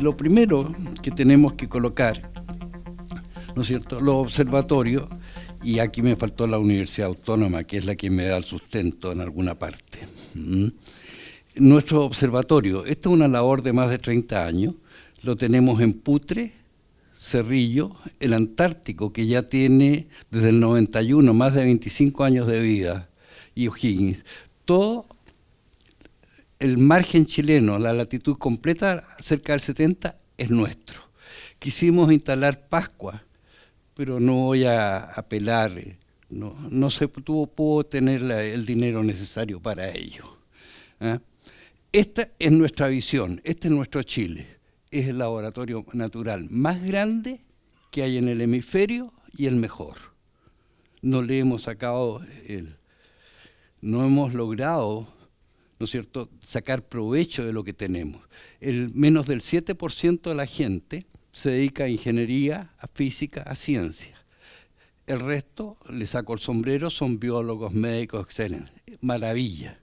Lo primero que tenemos que colocar, ¿no es cierto?, los observatorios, y aquí me faltó la Universidad Autónoma, que es la que me da el sustento en alguna parte. ¿Mm? Nuestro observatorio, esto es una labor de más de 30 años, lo tenemos en Putre, Cerrillo, el Antártico, que ya tiene desde el 91 más de 25 años de vida, y O'Higgins. Todo el margen chileno, la latitud completa, cerca del 70, es nuestro. Quisimos instalar Pascua, pero no voy a apelar, no, no se tuvo, pudo tener el dinero necesario para ello. ¿ah? Esta es nuestra visión, este es nuestro Chile es el laboratorio natural más grande que hay en el hemisferio y el mejor. No le hemos sacado el, no hemos logrado, ¿no es cierto?, sacar provecho de lo que tenemos. El menos del 7% de la gente se dedica a ingeniería, a física, a ciencia. El resto, le saco el sombrero, son biólogos, médicos, excelentes. Maravilla.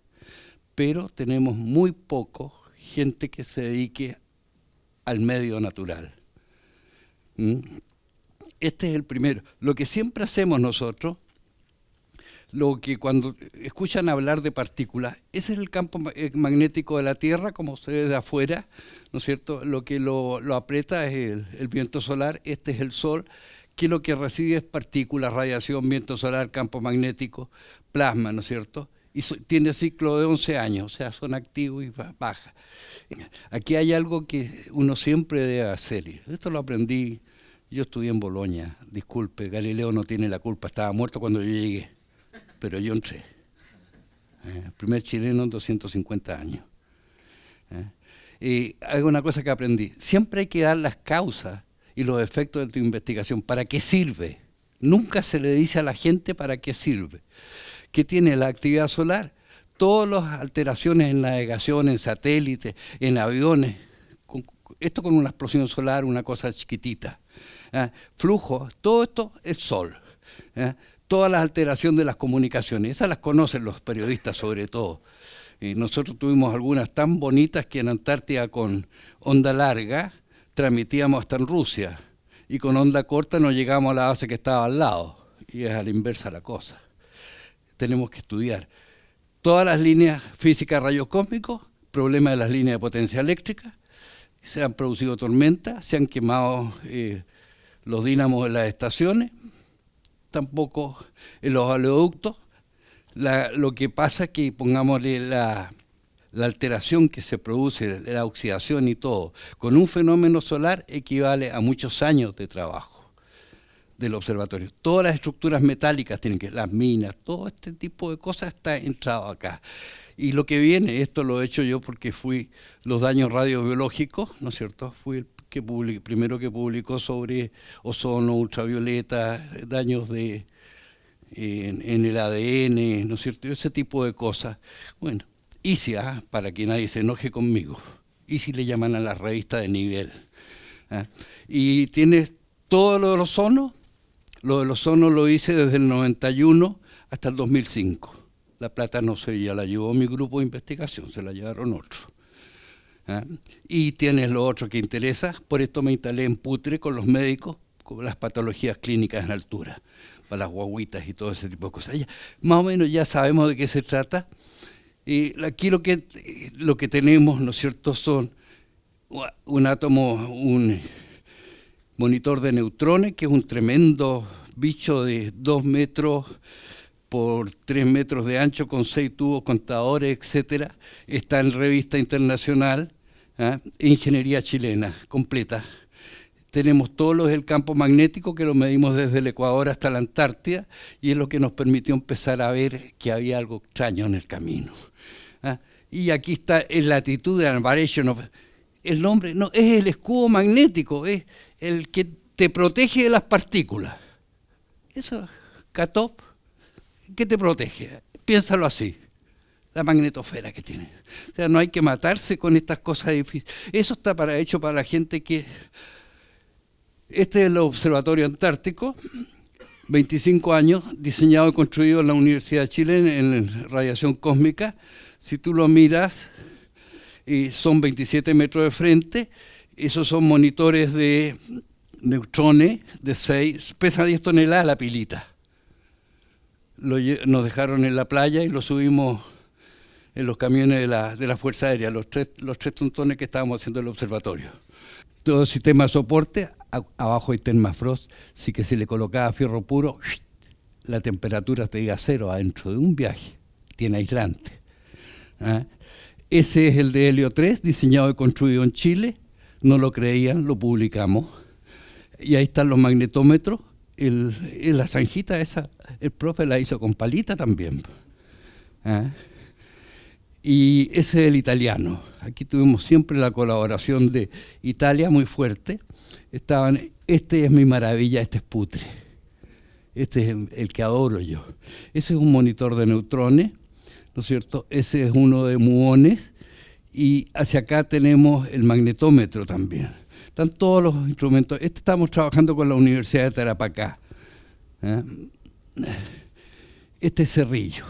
Pero tenemos muy poco gente que se dedique al medio natural. ¿Mm? Este es el primero. Lo que siempre hacemos nosotros, lo que cuando escuchan hablar de partículas, ese es el campo eh, magnético de la Tierra, como se ve de afuera, ¿no es cierto? Lo que lo, aprieta es el, viento solar, este es el Sol, que lo que recibe es partículas, radiación, viento solar, campo magnético, plasma, ¿no es cierto? Y tiene ciclo de 11 años, o sea, son activos y baja. Aquí hay algo que uno siempre debe hacer. Esto lo aprendí, yo estudié en Bolonia, disculpe, Galileo no tiene la culpa, estaba muerto cuando yo llegué, pero yo entré. Eh, primer chileno en 250 años. Eh, y hay una cosa que aprendí, siempre hay que dar las causas y los efectos de tu investigación, ¿para qué sirve? Nunca se le dice a la gente para qué sirve. ¿Qué tiene la actividad solar? todas las alteraciones en navegación, en satélites, en aviones, esto con una explosión solar, una cosa chiquitita. ¿ah? Flujo, todo esto es sol. Todas las alteraciones de las comunicaciones, esas las conocen los periodistas sobre todo. Y nosotros tuvimos algunas tan bonitas que en Antártida con onda larga transmitíamos hasta en Rusia. Y con onda corta no llegamos a la base que estaba al lado. Y es a la inversa la cosa. Tenemos que estudiar todas las líneas físicas rayos cósmicos, problema de las líneas de potencia eléctrica, se han producido tormentas, se han quemado eh, los dínamos de las estaciones, tampoco en los oleoductos. lo que pasa es que, pongámosle la, la alteración que se produce, la oxidación y todo, con un fenómeno solar equivale a muchos años de trabajo del observatorio. Todas las estructuras metálicas tienen que, las minas, todo este tipo de cosas está entrado acá. Y lo que viene, esto lo he hecho yo porque fui los daños radiobiológicos, ¿no es cierto? Fui el primero que publicó sobre ozono, ultravioleta, daños de, en, el ADN, ¿no es cierto? Ese tipo de cosas. Bueno, ICIA, para que nadie se enoje conmigo, ICI le llaman a la revista de nivel. ¿ah? Y tiene todo lo del ozono, lo del ozono lo hice desde el 91 hasta el 2005. La plata no se ya la llevó mi grupo de investigación, se la llevaron otros. ¿Ah? Y tienes lo otro que interesa, por esto me instalé en Putre con los médicos, con las patologías clínicas en altura, para las guaguitas y todo ese tipo de cosas. más o menos ya sabemos de qué se trata. Y aquí lo que, lo que tenemos, ¿no es cierto?, son un átomo, un monitor de neutrones, que es un tremendo bicho de dos metros por tres metros de ancho con seis tubos contadores, etcétera. Está en revista internacional, ¿ah? Ingeniería Chilena, completa. Tenemos todos los del campo magnético que lo medimos desde el Ecuador hasta la Antártida y es lo que nos permitió empezar a ver que había algo extraño en el camino. ¿ah? Y aquí está el latitud de variation. El nombre no es el escudo magnético, es el que te protege de las partículas. Eso, CATOP, ¿qué te protege? Piénsalo así, la magnetosfera que tiene. O sea, no hay que matarse con estas cosas difíciles. Eso está para, hecho para la gente que... Este es el Observatorio Antártico, 25 años, diseñado y construido en la Universidad de Chile en, radiación cósmica. Si tú lo miras, y son 27 metros de frente, Esos son monitores de neutrones de 6, pesa 10 toneladas la pilita. nos dejaron en la playa y lo subimos en los camiones de la, de la Fuerza Aérea, los tres, los tres tontones que estábamos haciendo en el observatorio. Todo sistema de soporte, abajo hay Termafrost, sí que se le colocaba fierro puro, la temperatura te diga cero adentro de un viaje, tiene aislante. ¿ah? Ese es el de Helio 3, diseñado y construido en Chile, no lo creían, lo publicamos. Y ahí están los magnetómetros, el, la zanjita esa, el profe la hizo con palita también. ¿ah? Y ese es el italiano. Aquí tuvimos siempre la colaboración de Italia muy fuerte. Estaban, este es mi maravilla, este es putre. Este es el que adoro yo. Ese es un monitor de neutrones, ¿no es cierto? Ese es uno de muones y hacia acá tenemos el magnetómetro también. Están todos los instrumentos. Este estamos trabajando con la Universidad de Tarapacá. ¿eh? Este es Cerrillo.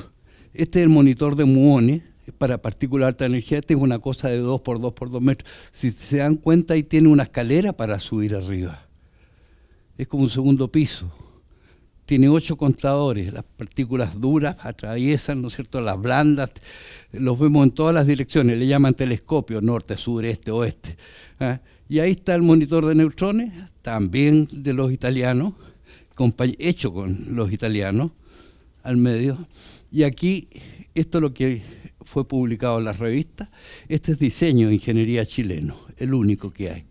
Este es el monitor de muones para partículas de alta energía. Este es una cosa de 2 por 2 por 2 metros. Si se dan cuenta, ahí tiene una escalera para subir arriba. Es como un segundo piso tiene ocho contadores, las partículas duras atraviesan, ¿no es cierto?, las blandas, los vemos en todas las direcciones, le llaman telescopio, norte, sur, este, oeste. ¿ah? Y ahí está el monitor de neutrones, también de los italianos, hecho con los italianos, al medio. Y aquí, esto es lo que fue publicado en las revistas, este es diseño de ingeniería chileno, el único que hay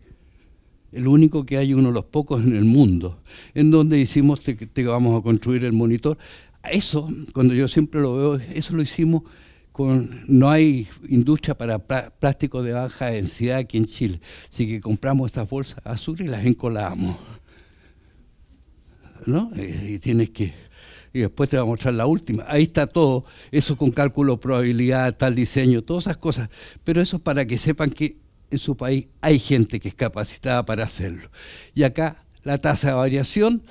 el único que hay, uno de los pocos en el mundo, en donde hicimos que vamos a construir el monitor. Eso, cuando yo siempre lo veo, eso lo hicimos con, no hay industria para plástico de baja densidad aquí en Chile, así que compramos estas bolsas azul y las encolamos. ¿No? Eh, y tienes que y después te voy a mostrar la última. Ahí está todo, eso con cálculo, probabilidad, tal diseño, todas esas cosas. Pero eso es para que sepan que en su país hay gente que es capacitada para hacerlo. Y acá la tasa de variación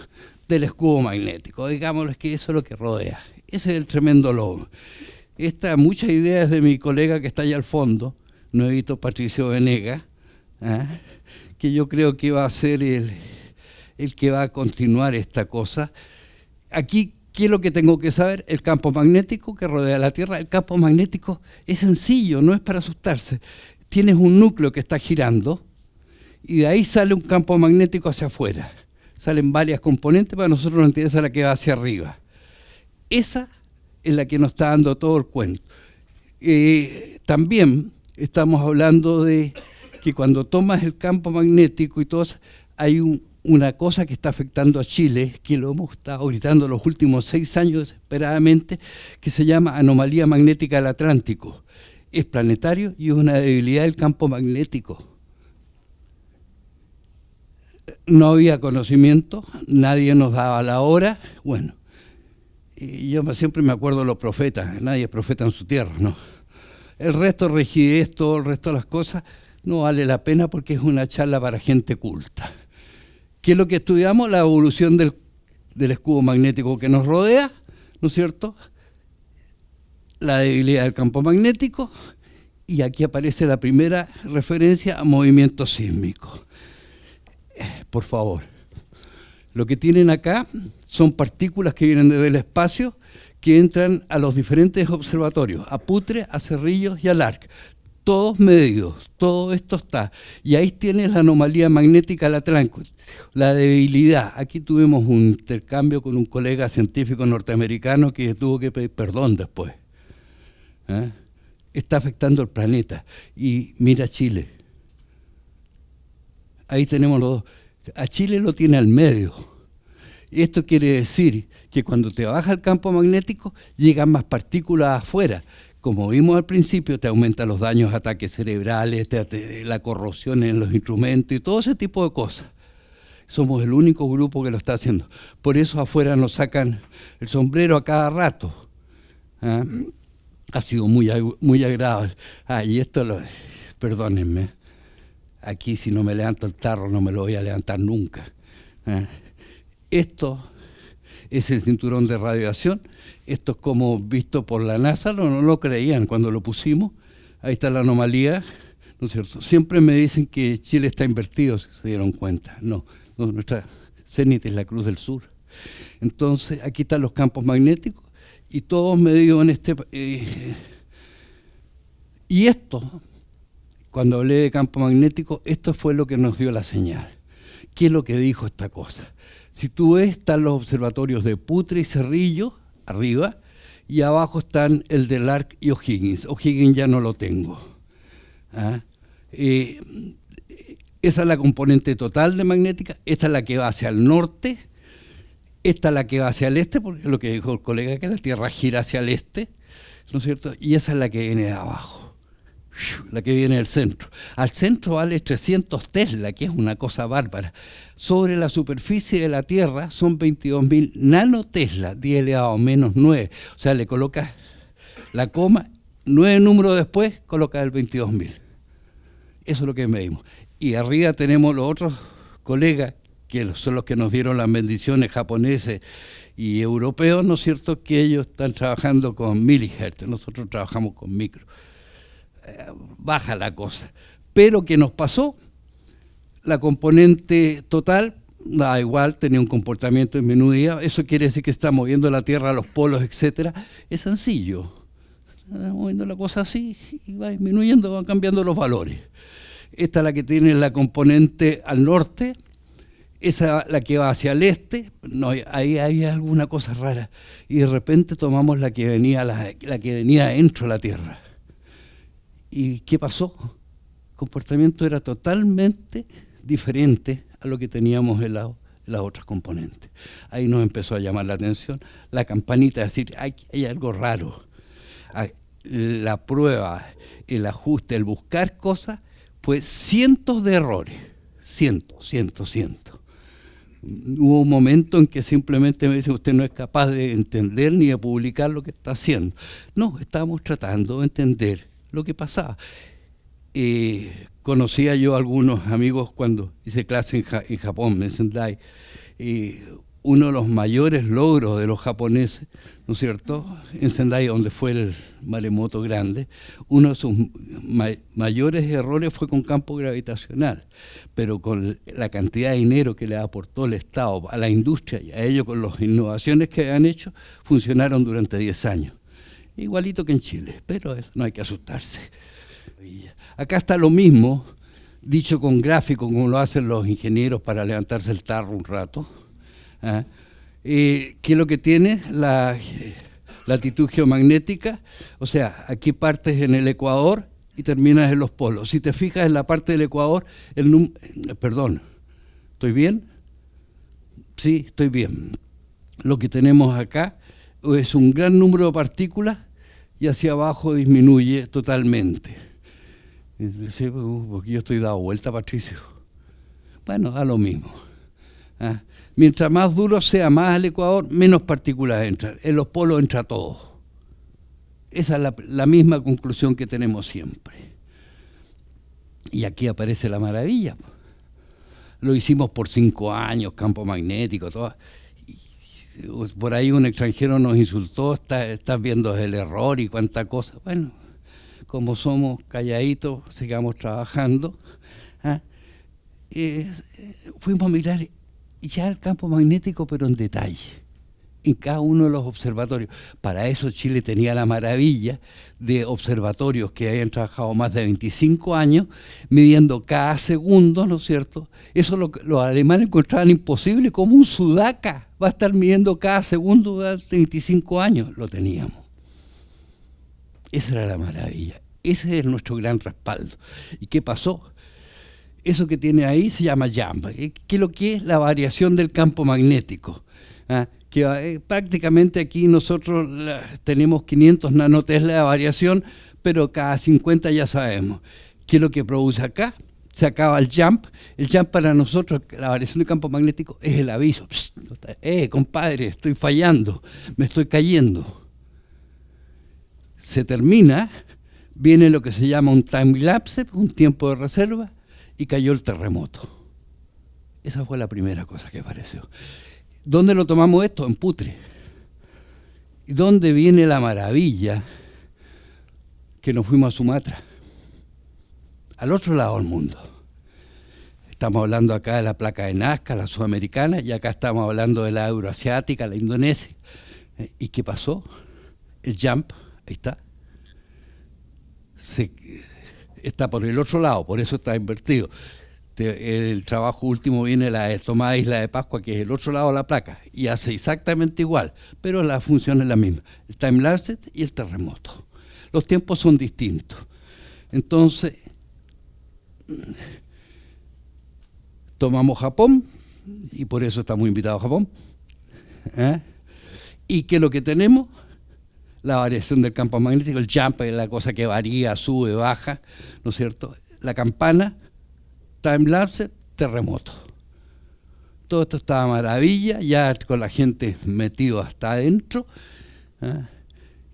del escudo magnético, digámoslo, que eso es lo que rodea. Ese es el tremendo logo. Esta, muchas ideas de mi colega que está allá al fondo, Nuevito Patricio Venega, ¿ah? que yo creo que va a ser el, el que va a continuar esta cosa. Aquí ¿Qué es lo que tengo que saber? El campo magnético que rodea la Tierra. El campo magnético es sencillo, no es para asustarse tienes un núcleo que está girando y de ahí sale un campo magnético hacia afuera. Salen varias componentes, para nosotros nos interesa la que va hacia arriba. Esa es la que nos está dando todo el cuento. Eh, también estamos hablando de que cuando tomas el campo magnético y todo, hay una cosa que está afectando a Chile, que lo hemos estado gritando los últimos seis años desesperadamente, que se llama anomalía magnética del Atlántico es planetario y es una debilidad del campo magnético. No había conocimiento, nadie nos daba la hora, bueno, y yo siempre me acuerdo de los profetas, nadie es profeta en su tierra, ¿no? El resto, rigidez, todo el resto de las cosas, no vale la pena porque es una charla para gente culta. ¿Qué es lo que estudiamos? La evolución del, del escudo magnético que nos rodea, ¿no es cierto?, la debilidad del campo magnético y aquí aparece la primera referencia a movimiento sísmico. Eh, por favor, lo que tienen acá son partículas que vienen desde el espacio que entran a los diferentes observatorios, a Putre, a Cerrillos y a LARC. Todos medidos, todo esto está. Y ahí tienes la anomalía magnética Atlántico, la debilidad. Aquí tuvimos un intercambio con un colega científico norteamericano que tuvo que pedir perdón después. ¿eh? está afectando el planeta. Y mira Chile. Ahí tenemos los dos. A Chile lo tiene al medio. Esto quiere decir que cuando te baja el campo magnético, llegan más partículas afuera. Como vimos al principio, te aumenta los daños, ataques cerebrales, la corrosión en los instrumentos y todo ese tipo de cosas. Somos el único grupo que lo está haciendo. Por eso afuera nos sacan el sombrero a cada rato. ¿ah? ha sido muy, muy agradable. Ah, y esto, lo, perdónenme, aquí si no me levanto el tarro no me lo voy a levantar nunca. ¿eh? Esto es el cinturón de radiación, esto es como visto por la NASA, no, no lo creían cuando lo pusimos, ahí está la anomalía, ¿no es cierto? Siempre me dicen que Chile está invertido, si se dieron cuenta. No, nuestra cenit es la Cruz del Sur. Entonces, aquí están los campos magnéticos y todos medidos en este... Eh, y esto, cuando hablé de campo magnético, esto fue lo que nos dio la señal. ¿Qué es lo que dijo esta cosa? Si tú ves, están los observatorios de Putre y Cerrillo, arriba, y abajo están el de Lark y O'Higgins. O'Higgins ya no lo tengo. ¿Ah? Eh, esa es la componente total de magnética, esta es la que va hacia el norte, esta es la que va hacia el este, porque es lo que dijo el colega, que la Tierra gira hacia el este, ¿no es cierto? Y esa es la que viene de abajo la que viene del centro. Al centro vale 300 Tesla, que es una cosa bárbara. Sobre la superficie de la Tierra son 22.000 nanotesla, 10 elevado menos 9. O sea, le colocas la coma, nueve números después, colocas el 22.000. Eso es lo que medimos. Y arriba tenemos los otros colegas, que son los que nos dieron las bendiciones japoneses y europeos, ¿no es cierto?, que ellos están trabajando con milihertz, nosotros trabajamos con micro baja la cosa. Pero ¿qué nos pasó? La componente total da igual, tenía un comportamiento disminuido, eso quiere decir que está moviendo la Tierra a los polos, etcétera. Es sencillo. Está moviendo la cosa así y va disminuyendo, van cambiando los valores. Esta es la que tiene la componente al norte, esa la que va hacia el este, no, ahí había alguna cosa rara. Y de repente tomamos la que venía, la, la que venía dentro de la Tierra. ¿Y qué pasó? El comportamiento era totalmente diferente a lo que teníamos en, las otras componentes. Ahí nos empezó a llamar la atención la campanita, de decir, hay, hay algo raro. La prueba, el ajuste, el buscar cosas, fue cientos de errores, cientos, cientos, cientos. Hubo un momento en que simplemente me dice, usted no es capaz de entender ni de publicar lo que está haciendo. No, estábamos tratando de entender lo que pasaba. Eh, conocía yo a algunos amigos cuando hice clase en, Japón, en Sendai, y uno de los mayores logros de los japoneses, ¿no es cierto?, en Sendai, donde fue el maremoto grande, uno de sus mayores errores fue con campo gravitacional, pero con la cantidad de dinero que le aportó el Estado a la industria y a ellos con las innovaciones que han hecho, funcionaron durante 10 años igualito que en Chile, pero no hay que asustarse. Acá está lo mismo, dicho con gráfico, como lo hacen los ingenieros para levantarse el tarro un rato. ¿ah? Eh, ¿Qué es lo que tiene? La latitud geomagnética, o sea, aquí partes en el Ecuador y terminas en los polos. Si te fijas en la parte del Ecuador, el perdón, ¿estoy bien? Sí, estoy bien. Lo que tenemos acá es un gran número de partículas y hacia abajo disminuye totalmente. Uh, porque yo estoy dado vuelta, Patricio. Bueno, da lo mismo. ¿ah? Mientras más duro sea más el Ecuador, menos partículas entran. En los polos entra todo. Esa es la, misma conclusión que tenemos siempre. Y aquí aparece la maravilla. Lo hicimos por cinco años, campo magnético, todo por ahí un extranjero nos insultó, estás viendo el error y cuánta cosa. Bueno, como somos calladitos, sigamos trabajando. ¿ah? fuimos a mirar ya el campo magnético, pero en detalle en cada uno de los observatorios. Para eso Chile tenía la maravilla de observatorios que habían trabajado más de 25 años, midiendo cada segundo, ¿no es cierto? Eso lo, los alemanes encontraban imposible, como un sudaca va a estar midiendo cada segundo durante 25 años. Lo teníamos. Esa era la maravilla. Ese es nuestro gran respaldo. ¿Y qué pasó? Eso que tiene ahí se llama JAMP, que es lo que es la variación del campo magnético. ¿Ah? que eh, prácticamente aquí nosotros tenemos 500 nanotesla de variación, pero cada 50 ya sabemos. ¿Qué es lo que produce acá? Se acaba el jump. El jump para nosotros, la variación de campo magnético, es el aviso. eh, compadre, estoy fallando, me estoy cayendo. Se termina, viene lo que se llama un time lapse, un tiempo de reserva, y cayó el terremoto. Esa fue la primera cosa que apareció. ¿Dónde lo tomamos esto? En Putre. ¿Y dónde viene la maravilla que nos fuimos a Sumatra? al otro lado del mundo. Estamos hablando acá de la placa de Nazca, la sudamericana, y acá estamos hablando de la euroasiática, la indonesia. Eh, ¿Y qué pasó? El jump, ahí está, está por el otro lado, por eso está invertido. El trabajo último viene la tomada Isla de Pascua, que es el otro lado de la placa, y hace exactamente igual, pero la función es la misma, el time-lapse y el terremoto. Los tiempos son distintos. Entonces, tomamos Japón, y por eso estamos invitados a Japón, ¿eh? y que lo que tenemos la variación del campo magnético, el jump es la cosa que varía, sube, baja, ¿no es cierto? La campana, time lapse, terremoto. Todo esto estaba maravilla, ya con la gente metido hasta adentro, ¿ah?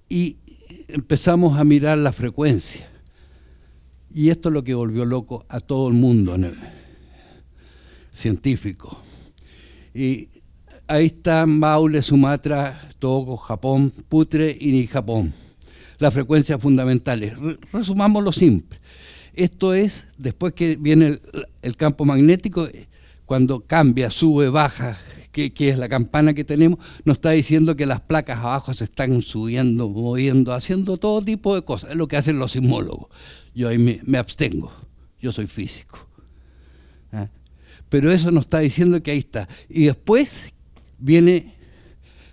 y empezamos a mirar la frecuencia. Y esto es lo que volvió loco a todo el mundo científico. Y ahí está Maule, Sumatra, Togo, Japón, Putre y Japón. Las frecuencias fundamentales. Resumamos lo simple. Esto es, después que viene el, campo magnético, cuando cambia, sube, baja, que, es la campana que tenemos, nos está diciendo que las placas abajo se están subiendo, moviendo, haciendo todo tipo de cosas. Es lo que hacen los sismólogos. Yo ahí me, abstengo. Yo soy físico. ¿ah? Pero eso nos está diciendo que ahí está. Y después viene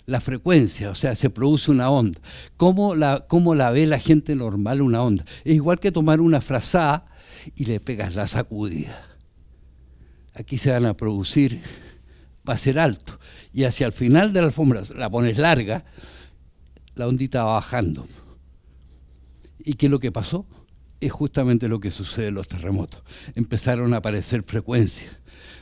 la frecuencia, o sea, se produce una onda. ¿Cómo la, cómo la ve la gente normal una onda? Es igual que tomar una frazada y le pegas la sacudida. Aquí se van a producir, va a ser alto. Y hacia el final de la alfombra, la pones larga, la ondita va bajando. ¿Y qué es lo que pasó? Es justamente lo que sucede en los terremotos. Empezaron a aparecer frecuencias.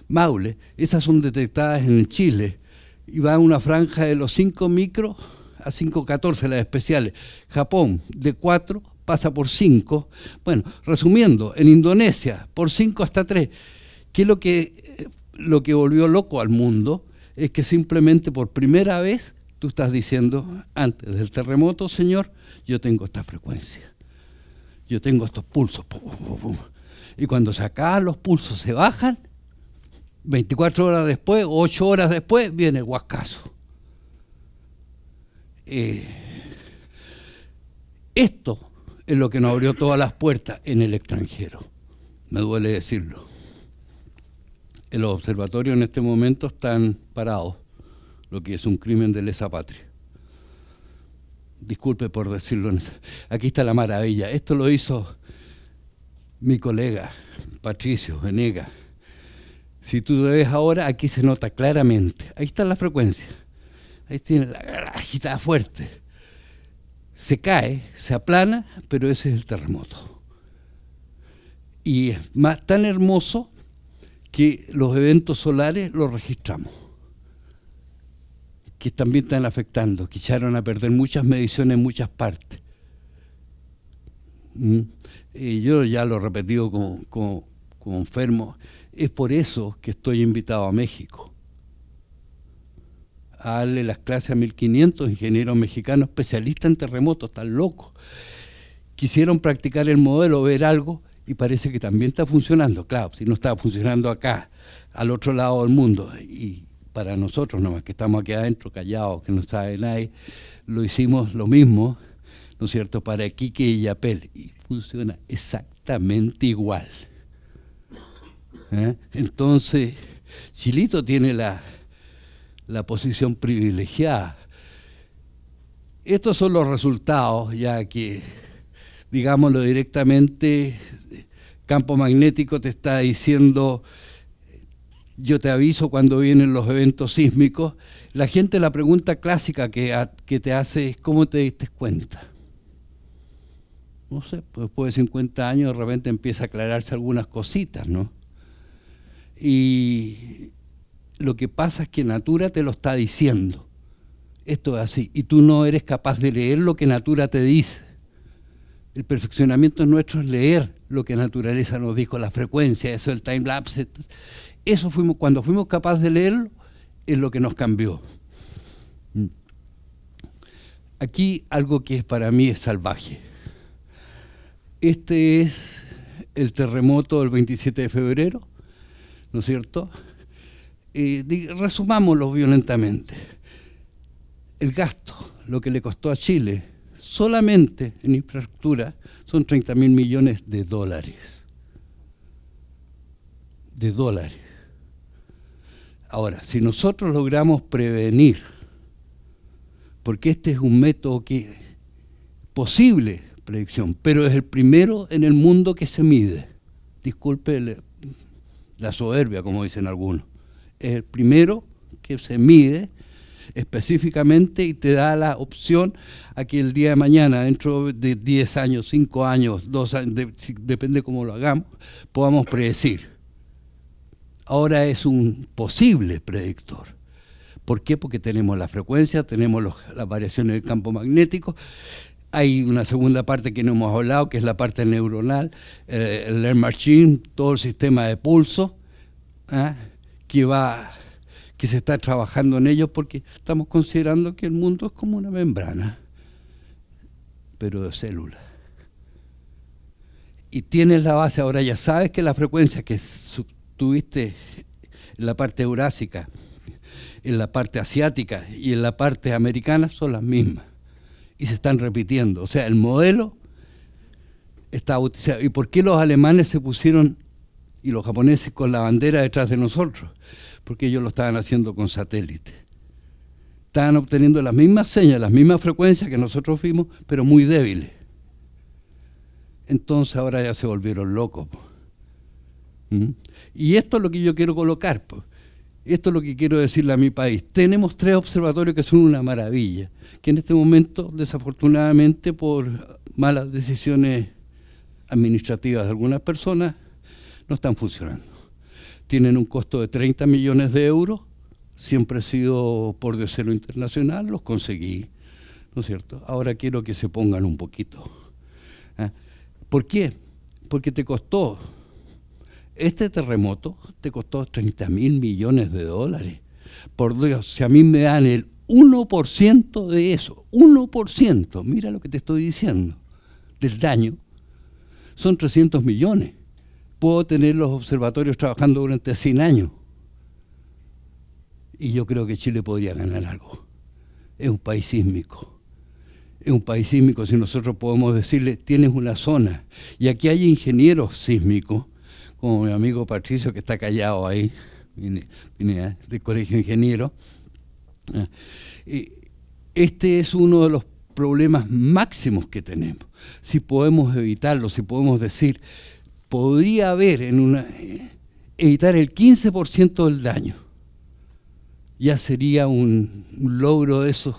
Maule, esas son detectadas en Chile, y va a una franja de los 5 micros a 5.14 las especiales. Japón de 4 pasa por 5. Bueno, resumiendo, en Indonesia por 5 hasta 3. ¿Qué es lo que, lo que volvió loco al mundo? Es que simplemente por primera vez tú estás diciendo, antes del terremoto, señor, yo tengo esta frecuencia. Yo tengo estos pulsos. Y cuando se acaban los pulsos, se bajan, 24 horas después, 8 horas después, viene el huascazo. Eh, esto es lo que nos abrió todas las puertas en el extranjero. Me duele decirlo. Los observatorios en este momento están parados, lo que es un crimen de lesa patria. Disculpe por decirlo. Aquí está la maravilla. Esto lo hizo mi colega Patricio Venega si tú ves ahora, aquí se nota claramente. Ahí está la frecuencia. Ahí tiene la, agitada fuerte. Se cae, se aplana, pero ese es el terremoto. Y es más tan hermoso que los eventos solares los registramos, que también están afectando, que echaron a perder muchas mediciones en muchas partes. ¿Mm? Y yo ya lo he repetido como, como, como enfermo, es por eso que estoy invitado a México, a darle las clases a 1500 ingenieros mexicanos especialistas en terremotos, tan locos. Quisieron practicar el modelo, ver algo, y parece que también está funcionando. Claro, si no está funcionando acá, al otro lado del mundo, y para nosotros nomás, que estamos aquí adentro callados, que no sabe nadie, lo hicimos lo mismo, ¿no es cierto?, para Quique y Yapel, y funciona exactamente igual. ¿Eh? Entonces, Chilito tiene la, la posición privilegiada. Estos son los resultados, ya que, digámoslo directamente, campo magnético te está diciendo, yo te aviso cuando vienen los eventos sísmicos. La gente, la pregunta clásica que, que te hace es, ¿cómo te diste cuenta? No sé, pues después de 50 años de repente empieza a aclararse algunas cositas, ¿no? Y lo que pasa es que Natura te lo está diciendo. Esto es así. Y tú no eres capaz de leer lo que Natura te dice. El perfeccionamiento nuestro es leer lo que naturaleza nos dijo, la frecuencia, eso, el time lapse. Eso fuimos, cuando fuimos capaces de leerlo, es lo que nos cambió. Aquí algo que para mí es salvaje. Este es el terremoto del 27 de febrero, ¿no es cierto? Y resumámoslo violentamente. El gasto, lo que le costó a Chile, solamente en infraestructura, son 30 mil millones de dólares. De dólares. Ahora, si nosotros logramos prevenir, porque este es un método que posible predicción, pero es el primero en el mundo que se mide. Disculpe la soberbia, como dicen algunos. Es el primero que se mide específicamente y te da la opción a que el día de mañana, dentro de 10 años, 5 años, 2 años, depende cómo lo hagamos, podamos predecir. Ahora es un posible predictor. ¿Por qué? Porque tenemos la frecuencia, tenemos las variaciones del campo magnético, hay una segunda parte que no hemos hablado, que es la parte neuronal, eh, el Machine, todo el sistema de pulso, ¿ah? que va que se está trabajando en ello porque estamos considerando que el mundo es como una membrana, pero de células. Y tienes la base, ahora ya sabes que la frecuencia que tuviste en la parte eurásica, en la parte asiática y en la parte americana son las mismas. Y se están repitiendo. O sea, el modelo está utilizado. ¿Y por qué los alemanes se pusieron y los japoneses con la bandera detrás de nosotros? porque ellos lo estaban haciendo con satélite. Estaban obteniendo las mismas señas, las mismas frecuencias que nosotros fuimos, pero muy débiles. Entonces ahora ya se volvieron locos. ¿Mm? Y esto es lo que yo quiero colocar. Esto es lo que quiero decirle a mi país. Tenemos tres observatorios que son una maravilla, que en este momento, desafortunadamente, por malas decisiones administrativas de algunas personas, no están funcionando tienen un costo de 30 millones de euros, siempre he sido por deseo internacional, los conseguí, ¿no es cierto? Ahora quiero que se pongan un poquito. ¿ah? ¿Por qué? Porque te costó, este terremoto te costó 30 mil millones de dólares. Por Dios, si a mí me dan el 1% de eso, 1%, mira lo que te estoy diciendo, del daño, son 300 millones puedo tener los observatorios trabajando durante 100 años. Y yo creo que Chile podría ganar algo. Es un país sísmico. Es un país sísmico si nosotros podemos decirle, tienes una zona. Y aquí hay ingenieros sísmicos, como mi amigo Patricio que está callado ahí, viene, del colegio ingeniero. Ah, este es uno de los problemas máximos que tenemos. Si podemos evitarlo, si podemos decir, podría haber en una evitar el 15% del daño. Ya sería un, logro de eso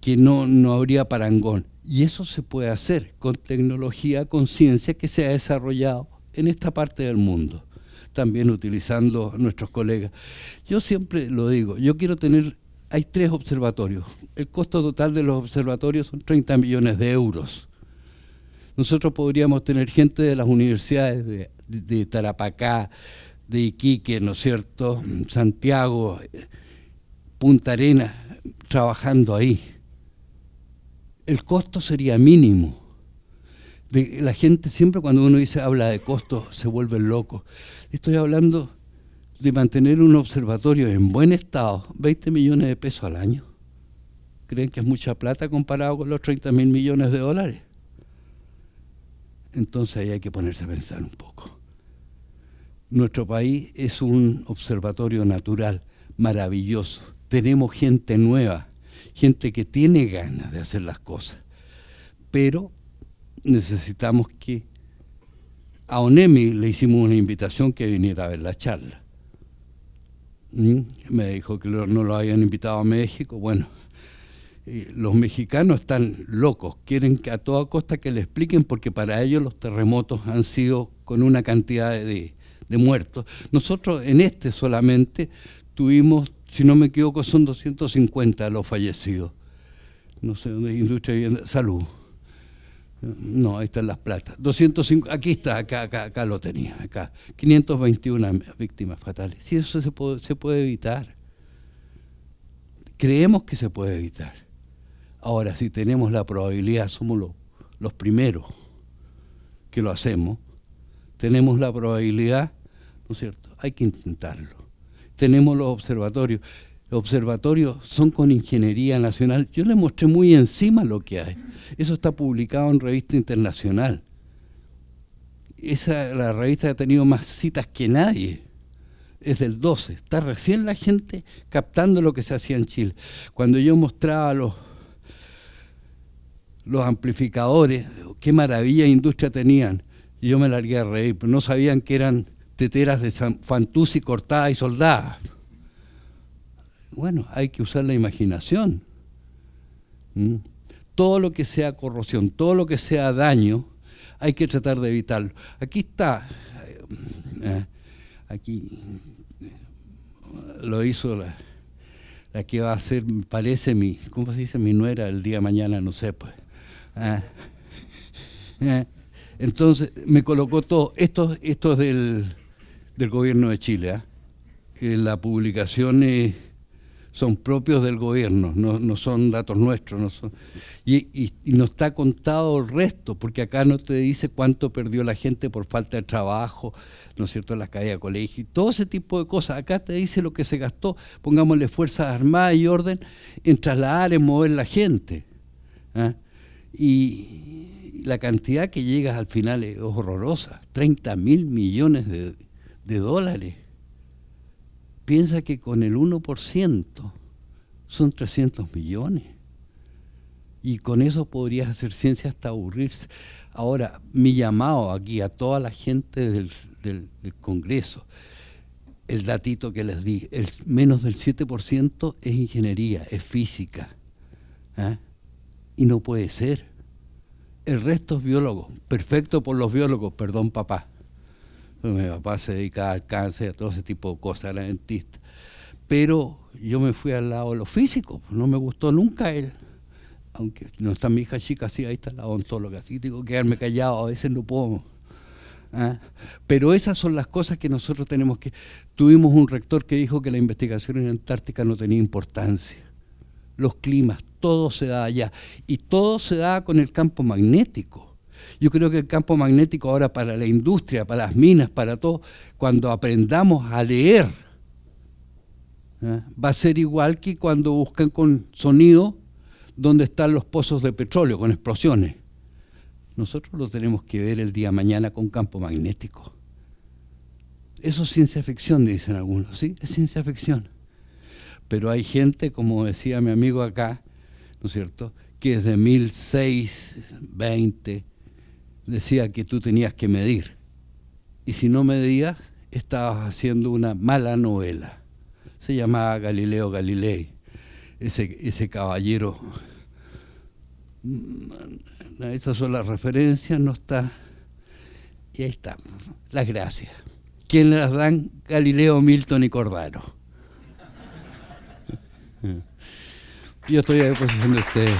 que no, no habría parangón. Y eso se puede hacer con tecnología, con ciencia que se ha desarrollado en esta parte del mundo, también utilizando nuestros colegas. Yo siempre lo digo, yo quiero tener, hay tres observatorios, el costo total de los observatorios son 30 millones de euros nosotros podríamos tener gente de las universidades de, Tarapacá, de Iquique, ¿no es cierto?, Santiago, Punta Arenas, trabajando ahí. El costo sería mínimo. la gente siempre cuando uno dice habla de costo se vuelve loco. Estoy hablando de mantener un observatorio en buen estado, 20 millones de pesos al año. ¿Creen que es mucha plata comparado con los 30 mil millones de dólares? entonces ahí hay que ponerse a pensar un poco. Nuestro país es un observatorio natural maravilloso. Tenemos gente nueva, gente que tiene ganas de hacer las cosas, pero necesitamos que a Onemi le hicimos una invitación que viniera a ver la charla. ¿Mm? Me dijo que no lo habían invitado a México. Bueno, los mexicanos están locos, quieren que a toda costa que le expliquen porque para ellos los terremotos han sido con una cantidad de, muertos. Nosotros en este solamente tuvimos, si no me equivoco, son 250 los fallecidos. No sé dónde industria vivienda, salud. No, ahí están las platas. 205, aquí está, acá, acá, acá lo tenía, acá. 521 víctimas fatales. Si eso se puede, se puede evitar. Creemos que se puede evitar. Ahora, si tenemos la probabilidad, somos los, primeros. que lo hacemos, tenemos la probabilidad, ¿no es cierto? Hay que intentarlo. Tenemos los observatorios. Los observatorios son con ingeniería nacional. Yo le mostré muy encima lo que hay. Eso está publicado en revista internacional. Esa, la revista ha tenido más citas que nadie. Es del 12. Está recién la gente captando lo que se hacía en Chile. Cuando yo mostraba los, los amplificadores, qué maravilla industria tenían. Y yo me largué a reír, pero no sabían que eran teteras de Fantuzzi cortadas y soldadas. Bueno, hay que usar la imaginación. Todo lo que sea corrosión, todo lo que sea daño, hay que tratar de evitarlo. Aquí está, eh, aquí lo hizo la, que va a ser, parece mi, ¿cómo se dice? Mi nuera el día de mañana, no sé, pues. Eh, entonces me colocó todo, esto, esto es del, gobierno de Chile, ¿ah? eh, la publicación son propios del gobierno, no, son datos nuestros. No son, y, no está contado el resto, porque acá no te dice cuánto perdió la gente por falta de trabajo, ¿no es cierto?, la caída de colegio, y todo ese tipo de cosas. Acá te dice lo que se gastó, pongámosle fuerzas armadas y orden en trasladar, en mover la gente. ¿ah? Y la cantidad que llega al final es horrorosa, 30 mil millones de, de dólares piensa que con el 1% son 300 millones. Y con eso podrías hacer ciencia hasta aburrirse. Ahora, mi llamado aquí a toda la gente del, Congreso, el datito que les di, el menos del 7% es ingeniería, es física. ¿eh? Y no puede ser. El resto es biólogo, perfecto por los biólogos, perdón papá. Mi papá se dedica al cáncer, a todo ese tipo de cosas, era dentista. Pero yo me fui al lado de lo físico, no me gustó nunca él. Aunque no está mi hija chica, sí, ahí está la odontóloga, así tengo que quedarme callado, a veces no puedo. ¿ah? Pero esas son las cosas que nosotros tenemos que... Tuvimos un rector que dijo que la investigación en Antártica no tenía importancia. Los climas, todo se da allá. Y todo se da con el campo magnético. Yo creo que el campo magnético ahora para la industria, para las minas, para todo, cuando aprendamos a leer, ¿eh? va a ser igual que cuando buscan con sonido dónde están los pozos de petróleo, con explosiones. Nosotros lo tenemos que ver el día mañana con campo magnético. Eso es ciencia ficción, dicen algunos, ¿sí? Es ciencia ficción. Pero hay gente, como decía mi amigo acá, ¿no es cierto?, que desde 1620 decía que tú tenías que medir. Y si no medías, estabas haciendo una mala novela. Se llamaba Galileo Galilei, ese, ese caballero. Mm, Estas son las referencias, no está. Y ahí está, las gracias. ¿Quién las dan? Galileo, Milton y Cordaro. Yo estoy a disposición de ustedes.